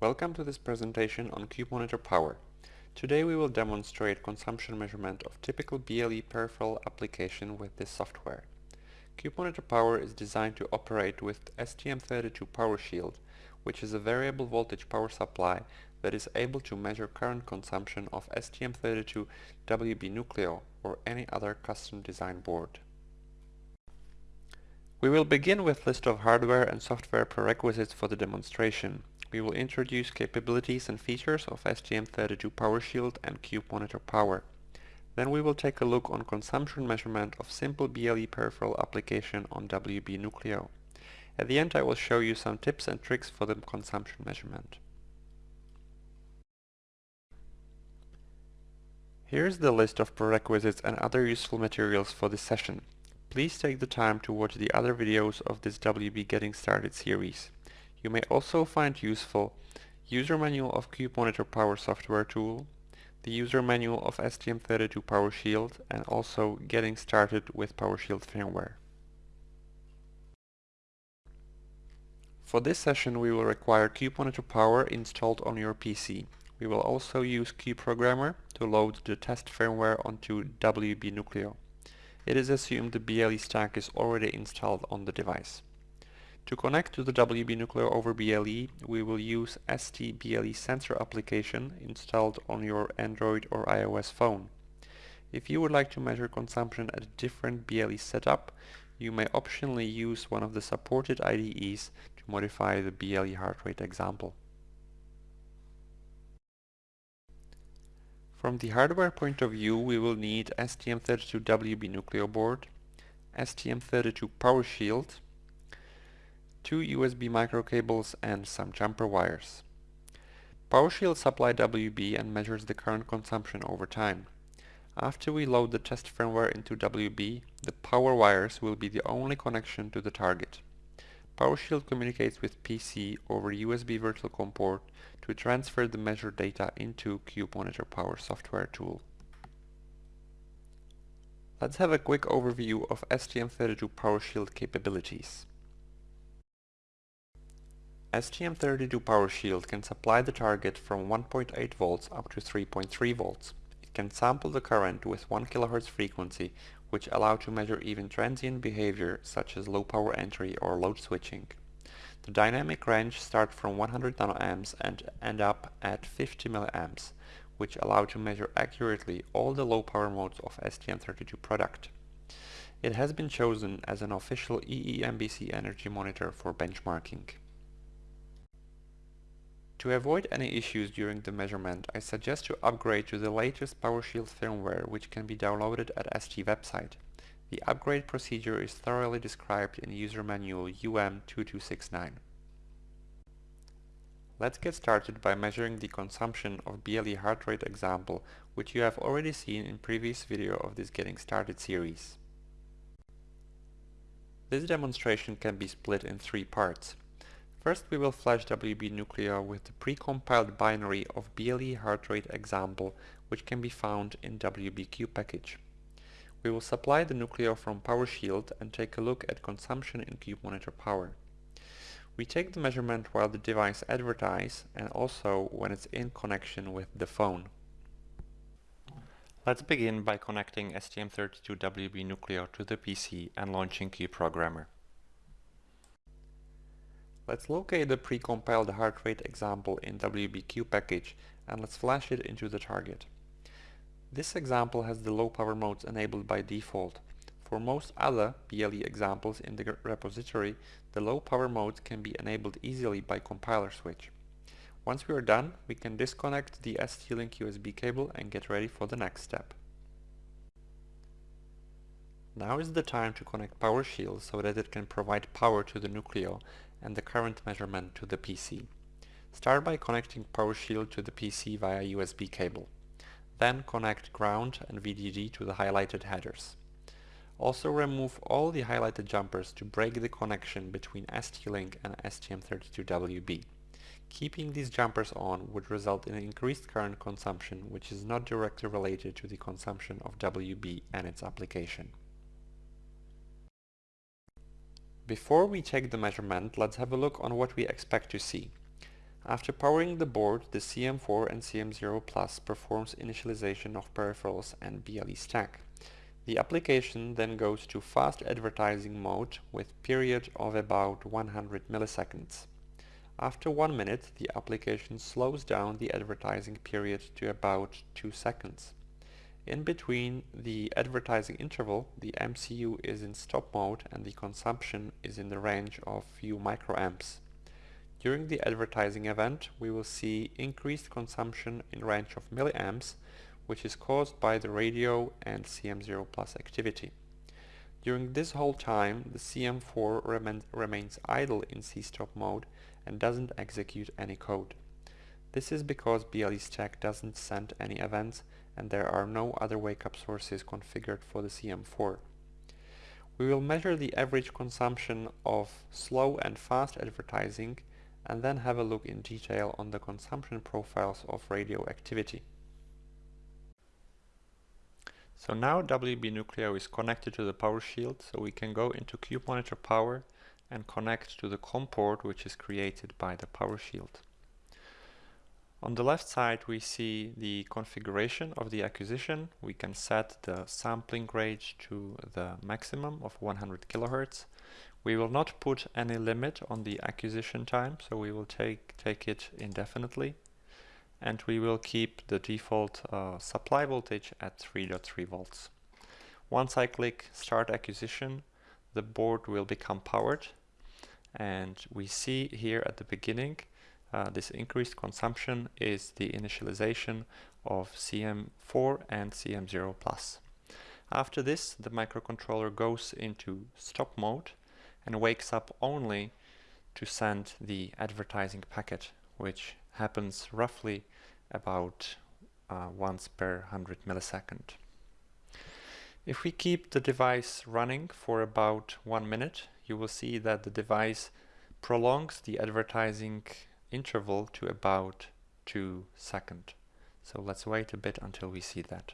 Welcome to this presentation on CubeMonitor Power. Today we will demonstrate consumption measurement of typical BLE peripheral application with this software. CubeMonitor Power is designed to operate with STM32 Power Shield, which is a variable voltage power supply that is able to measure current consumption of STM32 WB Nucleo or any other custom design board. We will begin with list of hardware and software prerequisites for the demonstration we will introduce capabilities and features of STM32 PowerShield and Cube Monitor Power. Then we will take a look on consumption measurement of simple BLE peripheral application on WB Nucleo. At the end I will show you some tips and tricks for the consumption measurement. Here's the list of prerequisites and other useful materials for this session. Please take the time to watch the other videos of this WB Getting Started series. You may also find useful User Manual of CubeMonitor Power Software Tool, the User Manual of STM32 PowerShield, and also Getting Started with PowerShield Firmware. For this session we will require CubeMonitor Power installed on your PC. We will also use CubeProgrammer to load the test firmware onto WB Nucleo. It is assumed the BLE stack is already installed on the device. To connect to the WB Nucleo over BLE, we will use ST BLE sensor application installed on your Android or iOS phone. If you would like to measure consumption at a different BLE setup, you may optionally use one of the supported IDEs to modify the BLE heart rate example. From the hardware point of view, we will need STM32WB Nucleo board, STM32 PowerShield, two USB micro cables and some jumper wires. PowerShield supply WB and measures the current consumption over time. After we load the test firmware into WB, the power wires will be the only connection to the target. PowerShield communicates with PC over USB virtual COM port to transfer the measured data into CubeMonitor Power software tool. Let's have a quick overview of STM32 PowerShield capabilities. STM32 Power Shield can supply the target from 1.8 volts up to 3.3 volts. It can sample the current with 1 kHz frequency which allow to measure even transient behavior such as low power entry or load switching. The dynamic range start from 100 nanoamps and end up at 50 mA, which allow to measure accurately all the low power modes of STM32 product. It has been chosen as an official EEMBC energy monitor for benchmarking. To avoid any issues during the measurement, I suggest to upgrade to the latest PowerShield firmware which can be downloaded at ST website. The upgrade procedure is thoroughly described in user manual UM2269. Let's get started by measuring the consumption of BLE heart rate example which you have already seen in previous video of this Getting Started series. This demonstration can be split in three parts. First we will flash WB Nucleo with the precompiled binary of BLE heart rate example which can be found in WB Cube package. We will supply the Nucleo from PowerShield and take a look at consumption in CubeMonitor Power. We take the measurement while the device advertise and also when it's in connection with the phone. Let's begin by connecting STM32WB Nucleo to the PC and launching CubeProgrammer. Let's locate the precompiled heart rate example in WB Cube package and let's flash it into the target. This example has the low power modes enabled by default. For most other BLE examples in the repository, the low power modes can be enabled easily by compiler switch. Once we are done, we can disconnect the ST-Link USB cable and get ready for the next step. Now is the time to connect PowerShield so that it can provide power to the Nucleo and the current measurement to the PC. Start by connecting PowerShield to the PC via USB cable. Then connect ground and VDD to the highlighted headers. Also remove all the highlighted jumpers to break the connection between ST-Link and STM32WB. Keeping these jumpers on would result in increased current consumption which is not directly related to the consumption of WB and its application. Before we take the measurement, let's have a look on what we expect to see. After powering the board, the CM4 and CM0 Plus performs initialization of peripherals and BLE stack. The application then goes to fast advertising mode with period of about 100 milliseconds. After one minute, the application slows down the advertising period to about 2 seconds. In between the advertising interval, the MCU is in stop mode and the consumption is in the range of few microamps. During the advertising event, we will see increased consumption in range of milliamps, which is caused by the radio and CM0 plus activity. During this whole time, the CM4 remain, remains idle in C-stop mode and doesn't execute any code. This is because BLE stack doesn't send any events and there are no other wake-up sources configured for the CM4. We will measure the average consumption of slow and fast advertising and then have a look in detail on the consumption profiles of radio activity. So now WB Nucleo is connected to the power shield, so we can go into Cube Monitor Power and connect to the COM port which is created by the power shield. On the left side we see the configuration of the acquisition. We can set the sampling rate to the maximum of 100 kilohertz we will not put any limit on the acquisition time, so we will take, take it indefinitely. And we will keep the default uh, supply voltage at 3.3 volts. Once I click Start Acquisition, the board will become powered. And we see here at the beginning, uh, this increased consumption is the initialization of CM4 and CM0+. After this, the microcontroller goes into stop mode and wakes up only to send the advertising packet, which happens roughly about uh, once per 100 millisecond. If we keep the device running for about one minute, you will see that the device prolongs the advertising interval to about two seconds. So let's wait a bit until we see that.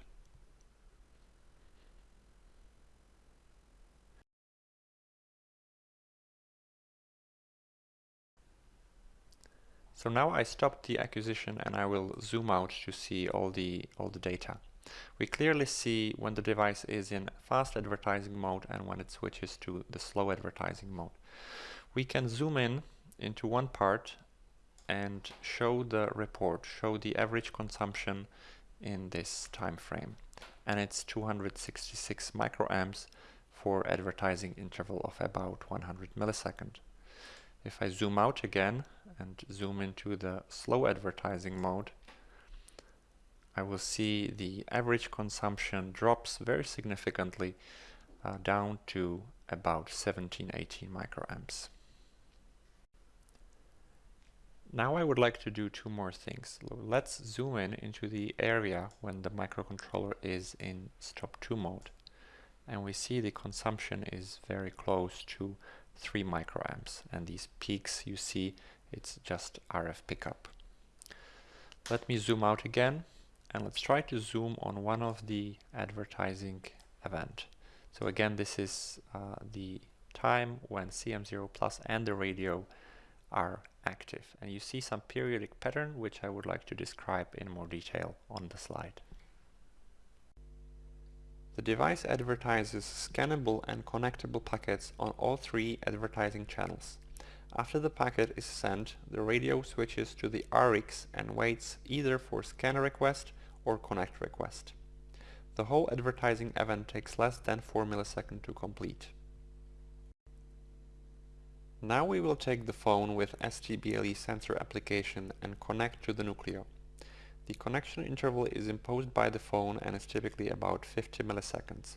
So now I stopped the acquisition and I will zoom out to see all the, all the data. We clearly see when the device is in fast advertising mode and when it switches to the slow advertising mode. We can zoom in into one part and show the report, show the average consumption in this time frame. And it's 266 microamps for advertising interval of about 100 millisecond. If I zoom out again and zoom into the slow advertising mode, I will see the average consumption drops very significantly uh, down to about 17-18 microamps. Now I would like to do two more things. Let's zoom in into the area when the microcontroller is in stop 2 mode. And we see the consumption is very close to 3 microamps and these peaks you see it's just RF pickup. Let me zoom out again and let's try to zoom on one of the advertising event. So again this is uh, the time when CM0 Plus and the radio are active and you see some periodic pattern which I would like to describe in more detail on the slide. The device advertises scannable and connectable packets on all three advertising channels. After the packet is sent, the radio switches to the RX and waits either for scan request or connect request. The whole advertising event takes less than 4 milliseconds to complete. Now we will take the phone with STBLE sensor application and connect to the Nucleo. The connection interval is imposed by the phone and is typically about 50 milliseconds.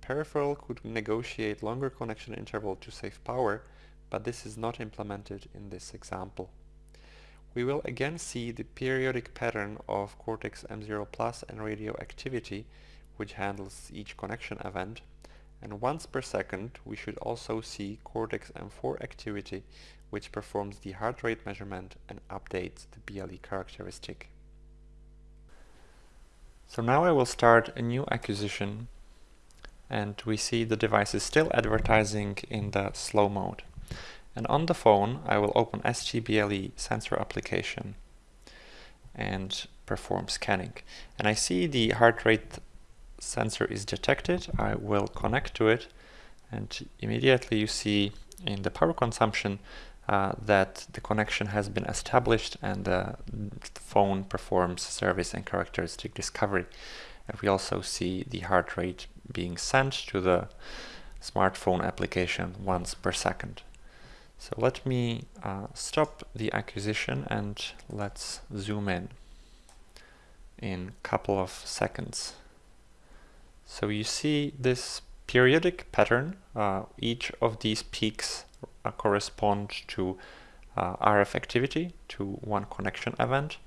Peripheral could negotiate longer connection interval to save power, but this is not implemented in this example. We will again see the periodic pattern of Cortex M0 Plus and radio activity, which handles each connection event, and once per second we should also see Cortex M4 activity, which performs the heart rate measurement and updates the BLE characteristic. So now I will start a new acquisition and we see the device is still advertising in the slow mode. And on the phone, I will open STBLE sensor application and perform scanning. And I see the heart rate sensor is detected. I will connect to it and immediately you see in the power consumption uh, that the connection has been established and the phone performs service and characteristic discovery. And we also see the heart rate being sent to the smartphone application once per second. So let me uh, stop the acquisition and let's zoom in in couple of seconds. So you see this periodic pattern. Uh, each of these peaks uh, correspond to uh, RF activity, to one connection event.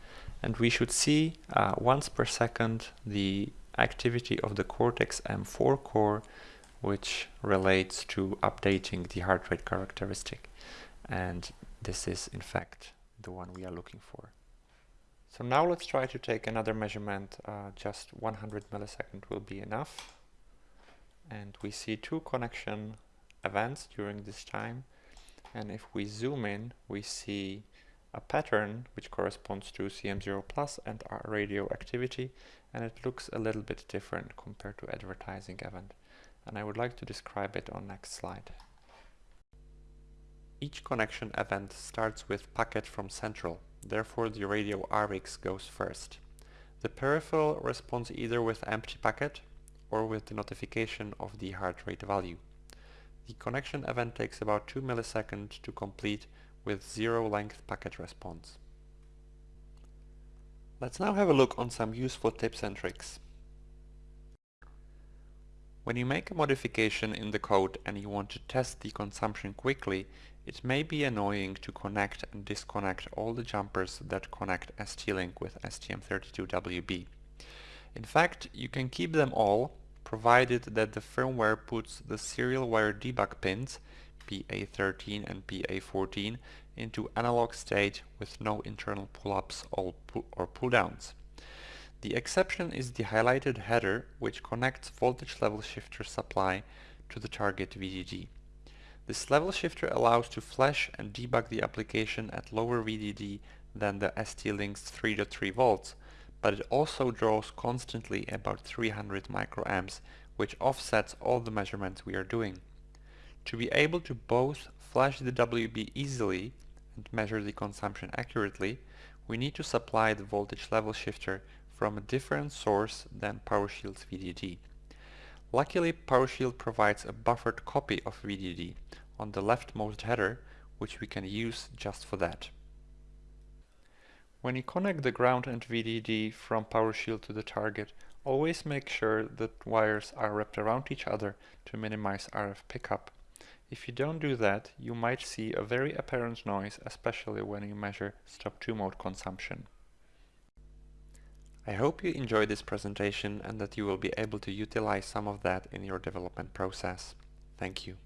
And we should see uh, once per second the activity of the Cortex M4 core, which relates to updating the heart rate characteristic. And this is, in fact, the one we are looking for. So now let's try to take another measurement. Uh, just 100 millisecond will be enough. And we see two connection events during this time. And if we zoom in, we see a pattern which corresponds to CM0 plus and our radio activity. And it looks a little bit different compared to advertising event. And I would like to describe it on next slide. Each connection event starts with packet from central, therefore the radio RX goes first. The peripheral responds either with empty packet or with the notification of the heart rate value. The connection event takes about 2 milliseconds to complete with zero length packet response. Let's now have a look on some useful tips and tricks. When you make a modification in the code and you want to test the consumption quickly, it may be annoying to connect and disconnect all the jumpers that connect ST-Link with STM32WB. In fact, you can keep them all, provided that the firmware puts the serial wire debug pins, PA13 and PA14, into analog state with no internal pull-ups or pull-downs. The exception is the highlighted header, which connects voltage level shifter supply to the target VDD. This level shifter allows to flash and debug the application at lower VDD than the ST-Link's 3.3 volts, but it also draws constantly about 300 microamps, which offsets all the measurements we are doing. To be able to both flash the WB easily and measure the consumption accurately, we need to supply the voltage level shifter from a different source than PowerShield's VDD. Luckily PowerShield provides a buffered copy of VDD on the leftmost header which we can use just for that. When you connect the ground and VDD from PowerShield to the target, always make sure that wires are wrapped around each other to minimize RF pickup. If you don't do that, you might see a very apparent noise, especially when you measure stop 2 mode consumption. I hope you enjoyed this presentation and that you will be able to utilize some of that in your development process. Thank you.